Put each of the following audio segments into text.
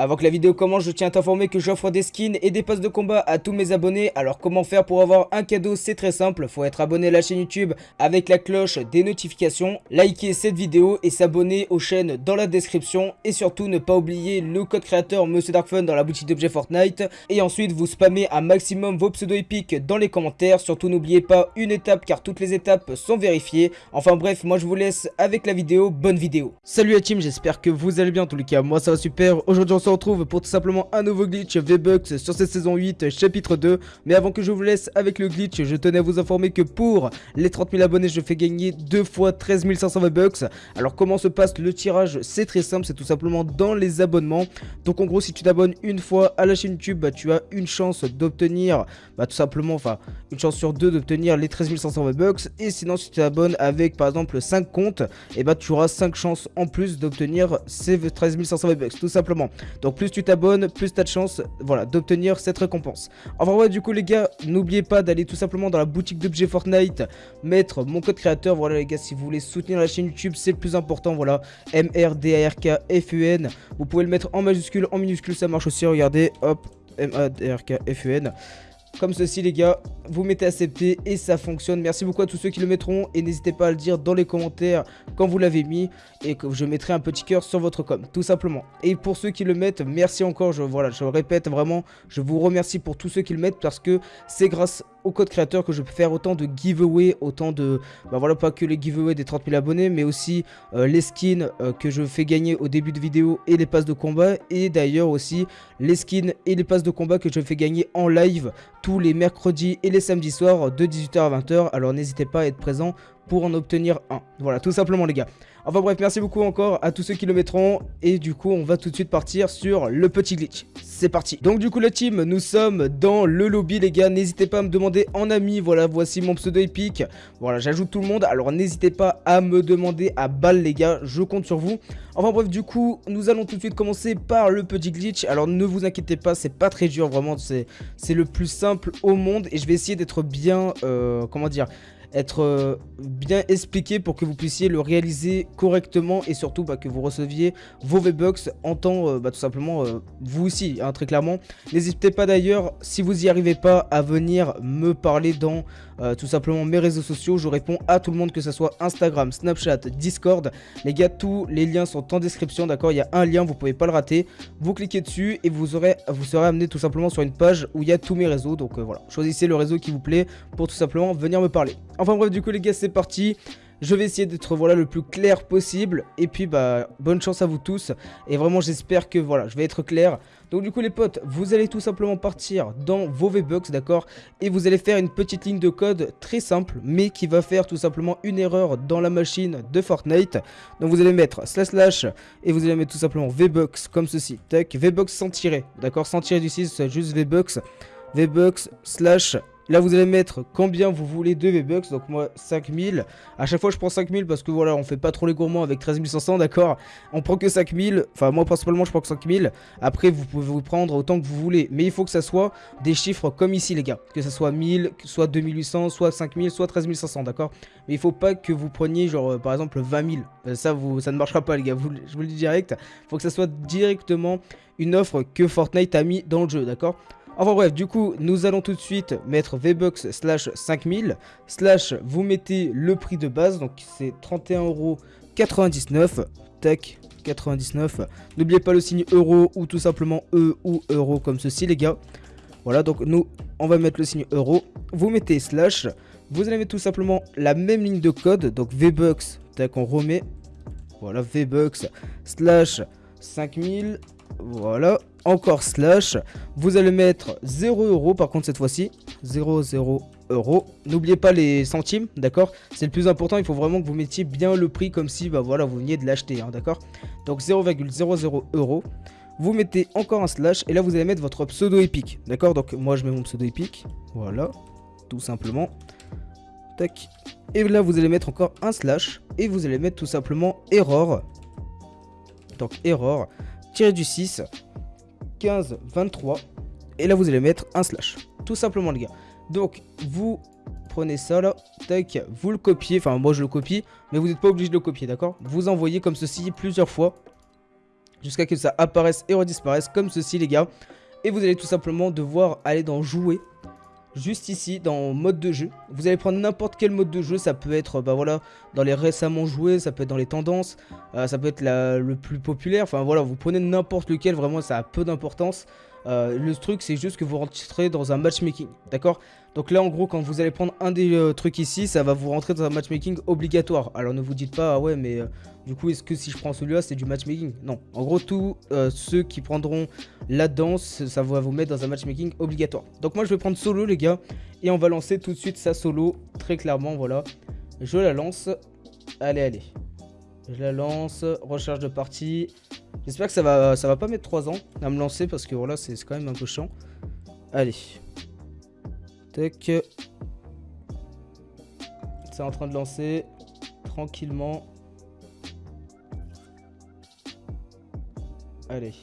Avant que la vidéo commence, je tiens à t'informer que j'offre des skins et des passes de combat à tous mes abonnés. Alors comment faire pour avoir un cadeau? C'est très simple, faut être abonné à la chaîne YouTube avec la cloche des notifications, liker cette vidéo et s'abonner aux chaînes dans la description. Et surtout ne pas oublier le code créateur Monsieur Darkfun dans la boutique d'objets Fortnite. Et ensuite vous spammez un maximum vos pseudo épiques dans les commentaires. Surtout n'oubliez pas une étape car toutes les étapes sont vérifiées. Enfin bref, moi je vous laisse avec la vidéo, bonne vidéo. Salut la team, j'espère que vous allez bien en tous les cas, moi ça va super. Aujourd'hui on se retrouve pour tout simplement un nouveau glitch V-Bucks sur cette saison 8 chapitre 2 Mais avant que je vous laisse avec le glitch, je tenais à vous informer que pour les 30 000 abonnés je fais gagner deux fois 13 500 V-Bucks Alors comment se passe le tirage? C'est très simple, c'est tout simplement dans les abonnements. Donc en gros si tu t'abonnes une fois à la chaîne YouTube, bah, tu as une chance d'obtenir bah, tout simplement, enfin une chance sur deux d'obtenir les 13 500 V-Bucks Et sinon si tu t'abonnes avec par exemple 5 comptes, et bah tu auras 5 chances en plus d'obtenir ces 13 500 V-Bucks tout simplement Donc plus tu t'abonnes, plus tu as de chance voilà, d'obtenir cette récompense. Enfin ouais, du coup les gars, n'oubliez pas d'aller tout simplement dans la boutique d'objets Fortnite, mettre mon code créateur. Voilà les gars, si vous voulez soutenir la chaîne YouTube, c'est le plus important. Voilà, M R D A R K F U N. Vous pouvez le mettre en majuscule, en minuscule, ça marche aussi. Regardez, hop, M A D R K F U N comme ceci les gars, vous mettez accepter et ça fonctionne. Merci beaucoup à tous ceux qui le mettront et n'hésitez pas à le dire dans les commentaires quand vous l'avez mis et que je mettrai un petit cœur sur votre com, tout simplement. Et pour ceux qui le mettent, merci encore, je, voilà, je répète vraiment, je vous remercie pour tous ceux qui le mettent parce que c'est grâce code créateur que je peux faire autant de giveaway, autant de, bah voilà, pas que les giveaways des 30 000 abonnés, mais aussi euh, les skins euh, que je fais gagner au début de vidéo et les passes de combat, et d'ailleurs aussi les skins et les passes de combat que je fais gagner en live tous les mercredis et les samedis soirs de 18h à 20h, alors n'hésitez pas à être présent pour en obtenir un. Voilà, tout simplement les gars. Enfin bref, merci beaucoup encore à tous ceux qui le mettront. Et du coup, on va tout de suite partir sur le petit glitch. C'est parti. Donc du coup, la team, nous sommes dans le lobby, les gars. N'hésitez pas à me demander en ami. Voilà, voici mon pseudo épique. Voilà, j'ajoute tout le monde. Alors n'hésitez pas à me demander à balle, les gars. Je compte sur vous. Enfin bref, du coup, nous allons tout de suite commencer par le petit glitch. Alors ne vous inquiétez pas, c'est pas très dur, vraiment. C'est le plus simple au monde. Et je vais essayer d'être bien, euh, comment dire être euh, bien expliqué pour que vous puissiez le réaliser correctement et surtout bah, que vous receviez vos V-Bucks en temps euh, bah, tout simplement euh, vous aussi hein, très clairement. N'hésitez pas d'ailleurs si vous n'y arrivez pas à venir me parler dans tout simplement mes réseaux sociaux. Je réponds à tout le monde que ce soit Instagram, Snapchat, Discord. Les gars tous les liens sont en description d'accord? Il y a un lien vous pouvez pas le rater. Vous cliquez dessus et vous, aurez, vous serez amené tout simplement sur une page où il y a tous mes réseaux. Donc voilà choisissez le réseau qui vous plaît pour tout simplement venir me parler. Enfin bref, du coup les gars, c'est parti. Je vais essayer d'être voilà le plus clair possible et puis bah bonne chance à vous tous et vraiment j'espère que voilà je vais être clair. Donc du coup les potes vous allez tout simplement partir dans vos V-Bucks d'accord? Et vous allez faire une petite ligne de code très simple mais qui va faire tout simplement une erreur dans la machine de Fortnite. Donc vous allez mettre slash slash et vous allez mettre tout simplement V-Bucks comme ceci. Tac V-Bucks sans tirer d'accord? Sans tirer du 6 juste V-Bucks V-Bucks slash Là, vous allez mettre combien vous voulez de V-Bucks. Donc, moi, 5000. À chaque fois, je prends 5000 parce que voilà, on fait pas trop les gourmands avec 13500, d'accord? On prend que 5000. Enfin, moi, principalement, je prends que 5000. Après, vous pouvez vous prendre autant que vous voulez. Mais il faut que ça soit des chiffres comme ici, les gars. Que ça soit 1000, soit 2800, soit 5000, soit 13500, d'accord? Mais il faut pas que vous preniez, genre, euh, par exemple, 20 000. Euh, ça, vous, ça ne marchera pas, les gars. je vous le dis direct. Il faut que ça soit directement une offre que Fortnite a mis dans le jeu, d'accord? Enfin bref, du coup, nous allons tout de suite mettre V-Bucks slash 5000 slash vous mettez le prix de base, donc c'est 31,99€. Tac, 99. N'oubliez pas le signe euro ou tout simplement E ou euro comme ceci les gars. Voilà, donc nous, on va mettre le signe euro. Vous mettez slash. Vous allez mettre tout simplement la même ligne de code, donc V-Bucks, tac, on remet. Voilà, V-Bucks slash 5000. Voilà, encore slash. Vous allez mettre 0 euros par contre cette fois-ci. 0, 0 euros. N'oubliez pas les centimes, d'accord? C'est le plus important, il faut vraiment que vous mettiez bien le prix comme si bah voilà, vous veniez de l'acheter, hein, d'accord? Donc 0,00 euros. Vous mettez encore un slash et là vous allez mettre votre pseudo épique, d'accord? Donc moi je mets mon pseudo épique, voilà, tout simplement. Tac. Et là vous allez mettre encore un slash et vous allez mettre tout simplement error. Donc error, tiré du 6, 15, 23. Et là, vous allez mettre un slash. Tout simplement, les gars. Donc, vous prenez ça là, tac, vous le copiez. Enfin, moi, je le copie, mais vous n'êtes pas obligé de le copier, d'accord? Vous envoyez comme ceci plusieurs fois. jusqu'à que ça apparaisse et redisparaisse comme ceci les gars. Et vous allez tout simplement devoir aller dans jouer juste ici dans mode de jeu. Vous allez prendre n'importe quel mode de jeu, ça peut être bah voilà dans les récemment joués, ça peut être dans les tendances, euh, ça peut être le plus populaire, enfin voilà, vous prenez n'importe lequel, vraiment ça a peu d'importance. Euh, le truc c'est juste que vous rentrez dans un matchmaking, d'accord? Donc là en gros quand vous allez prendre un des euh, trucs ici, ça va vous rentrer dans un matchmaking obligatoire. Alors ne vous dites pas ah ouais mais du coup est-ce que si je prends celui-là c'est du matchmaking? Non, en gros tous ceux qui prendront la danse, ça va vous mettre dans un matchmaking obligatoire. Donc moi je vais prendre solo les gars et on va lancer tout de suite sa solo très clairement voilà. Je la lance. Allez allez. Je la lance, recharge de partie. J'espère que ça va, ça va pas mettre 3 ans à me lancer parce que voilà, c'est quand même un peu chiant. Allez. Tac. C'est en train de lancer tranquillement. Allez.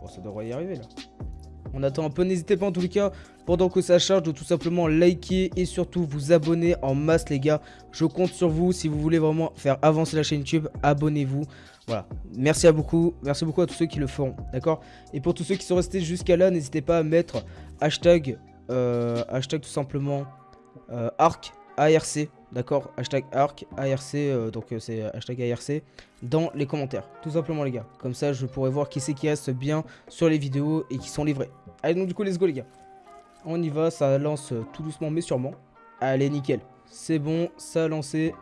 Bon, ça devrait y arriver là. On attend un peu, n'hésitez pas en tous les cas, pendant que ça charge, de tout simplement liker et surtout vous abonner en masse les gars. Je compte sur vous, si vous voulez vraiment faire avancer la chaîne YouTube, abonnez-vous. Voilà, merci à beaucoup, merci beaucoup à tous ceux qui le feront, d'accord? Et pour tous ceux qui sont restés jusqu'à là, n'hésitez pas à mettre hashtag, euh, tout simplement euh, ARC, ARC, d'accord? Hashtag ARC, euh, donc c'est hashtag ARC, dans les commentaires, tout simplement les gars. Comme ça, je pourrai voir qui c'est qui reste bien sur les vidéos et qui sont livrés. Allez, donc du coup, let's go les gars. On y va, ça lance tout doucement mais sûrement. Allez, nickel. C'est bon, ça a lancé.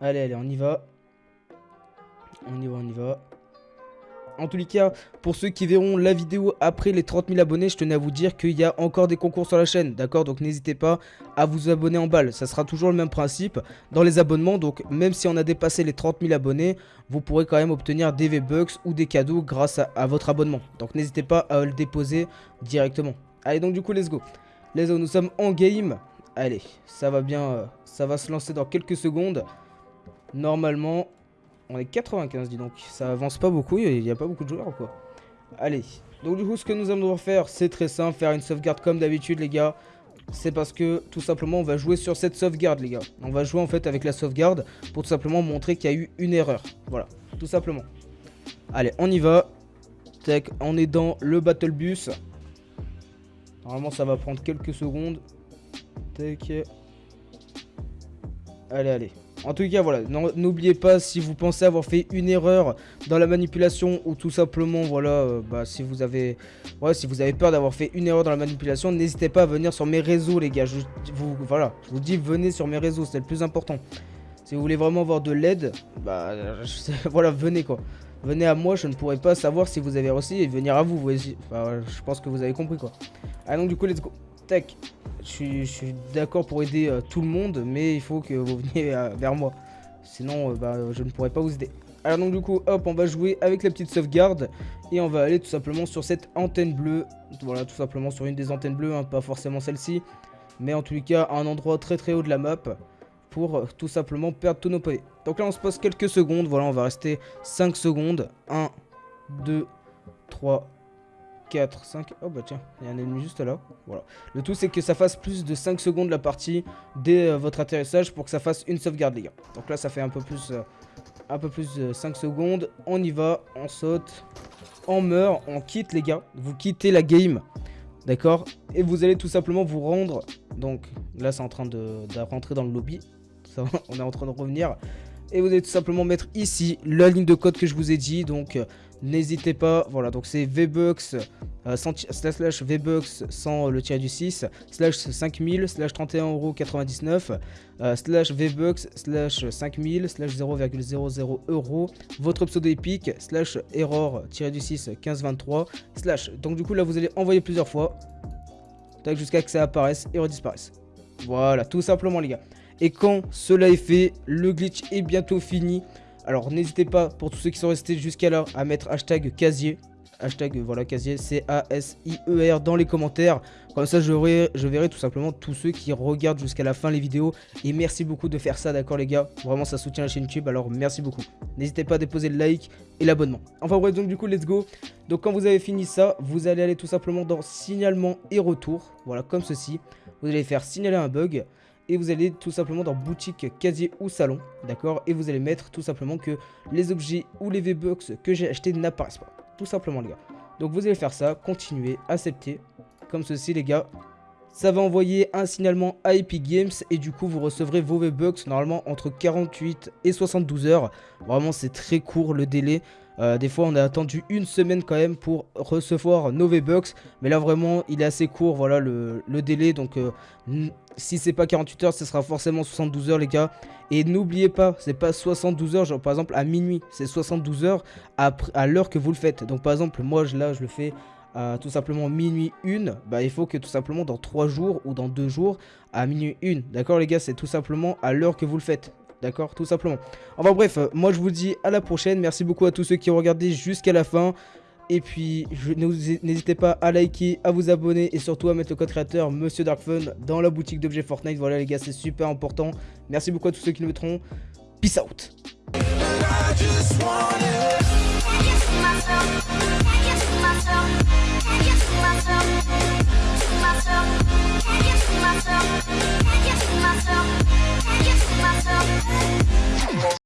Allez, allez, on y va. On y va, on y va. En tous les cas, pour ceux qui verront la vidéo après les 30 000 abonnés, je tenais à vous dire qu'il y a encore des concours sur la chaîne, d'accord? Donc n'hésitez pas à vous abonner en balle, ça sera toujours le même principe dans les abonnements. Donc même si on a dépassé les 30 000 abonnés, vous pourrez quand même obtenir des V-Bucks ou des cadeaux grâce à, votre abonnement. Donc n'hésitez pas à le déposer directement. Allez donc du coup, let's go. Let's go, nous sommes en game. Allez, ça va bien, euh, ça va se lancer dans quelques secondes. Normalement, on est 95, dis donc. Ça avance pas beaucoup, il n'y a pas beaucoup de joueurs, quoi. Allez. Donc, du coup, ce que nous allons devoir faire, c'est très simple. Faire une sauvegarde comme d'habitude, les gars. C'est parce que, tout simplement, on va jouer sur cette sauvegarde, les gars. On va jouer, en fait, avec la sauvegarde pour tout simplement montrer qu'il y a eu une erreur. Voilà, tout simplement. Allez, on y va. Tac, on est dans le Battle Bus. Normalement, ça va prendre quelques secondes. Tac. Allez, allez. En tout cas, voilà, n'oubliez pas si vous pensez avoir fait une erreur dans la manipulation ou tout simplement, voilà, euh, bah, si vous avez, peur d'avoir fait une erreur dans la manipulation, n'hésitez pas à venir sur mes réseaux, les gars. Je vous, voilà, vous dis, venez sur mes réseaux, c'est le plus important. Si vous voulez vraiment avoir de l'aide, bah, voilà, venez quoi. Venez à moi, je ne pourrais pas savoir si vous avez réussi et venir à vous. vous enfin, je pense que vous avez compris quoi. Du coup, let's go. Je suis, d'accord pour aider euh, tout le monde, mais il faut que vous veniez euh, vers moi. Sinon, euh, bah, je ne pourrais pas vous aider. Alors donc du coup, hop, on va jouer avec la petite sauvegarde. Et on va aller tout simplement sur cette antenne bleue. Voilà, tout simplement sur une des antennes bleues, hein, pas forcément celle-ci. Mais en tous les cas, un endroit très très haut de la map. Pour tout simplement perdre tous nos pavés. Donc là, on se passe quelques secondes. Voilà, on va rester 5 secondes. 1, 2, 3, 4, 5. Oh bah tiens, il y a un ennemi juste là. Voilà. Le tout c'est que ça fasse plus de 5 secondes la partie dès euh, votre atterrissage pour que ça fasse une sauvegarde les gars. Donc là ça fait un peu plus euh, un peu plus de 5 secondes. On y va, on saute, on meurt, on quitte les gars. Vous quittez la game. D'accord? Et vous allez tout simplement vous rendre. Donc là c'est en train de, rentrer dans le lobby. On est en train de revenir. Et vous allez tout simplement mettre ici la ligne de code que je vous ai dit. Donc euh, N'hésitez pas, voilà, donc c'est VBUX euh, slash VBUX sans le tiré du 6, slash 5000, slash 31,99€, euh, slash VBUX slash 5000, slash 0,00 euros, votre pseudo épique, slash error tiré du 6 1523, slash. Donc du coup là vous allez envoyer plusieurs fois, jusqu'à que ça apparaisse et redisparaisse. Voilà, tout simplement les gars. Et quand cela est fait, le glitch est bientôt fini. Alors n'hésitez pas, pour tous ceux qui sont restés jusqu'à là, à mettre hashtag casier. Hashtag voilà casier C-A-S-I-E-R dans les commentaires. Comme ça je verrai, tout simplement tous ceux qui regardent jusqu'à la fin les vidéos. Et merci beaucoup de faire ça d'accord les gars? Vraiment ça soutient la chaîne YouTube alors merci beaucoup. N'hésitez pas à déposer le like et l'abonnement. Enfin bref donc du coup let's go. Donc quand vous avez fini ça, vous allez aller tout simplement dans signalement et retour. Voilà comme ceci. Vous allez faire signaler un bug. Et vous allez tout simplement dans boutique, casier ou salon, d'accord Et vous allez mettre tout simplement que les objets ou les V-Bucks que j'ai achetés n'apparaissent pas. Tout simplement les gars. Donc vous allez faire ça, continuer, accepter, comme ceci les gars. Ça va envoyer un signalement à Epic Games et du coup vous recevrez vos V-Bucks normalement entre 48 et 72 heures. Vraiment c'est très court le délai. Euh, des fois on a attendu une semaine quand même pour recevoir nos V-Bucks. Mais là vraiment il est assez court voilà le, délai. Donc euh, si c'est pas 48 heures ce sera forcément 72 heures les gars. Et n'oubliez pas c'est pas 72 heures genre par exemple à minuit. C'est 72 heures à, l'heure que vous le faites. Donc par exemple moi là je le fais tout simplement minuit 1, bah, il faut que tout simplement dans 3 jours ou dans 2 jours à minuit 1. D'accord les gars, c'est tout simplement à l'heure que vous le faites. D'accord? Tout simplement. Enfin bref, euh, moi je vous dis à la prochaine. Merci beaucoup à tous ceux qui ont regardé jusqu'à la fin. Et puis, n'hésitez pas à liker, à vous abonner et surtout à mettre le code créateur Monsieur Darkfun dans la boutique d'objets Fortnite. Voilà les gars, c'est super important. Merci beaucoup à tous ceux qui nous mettront. Peace out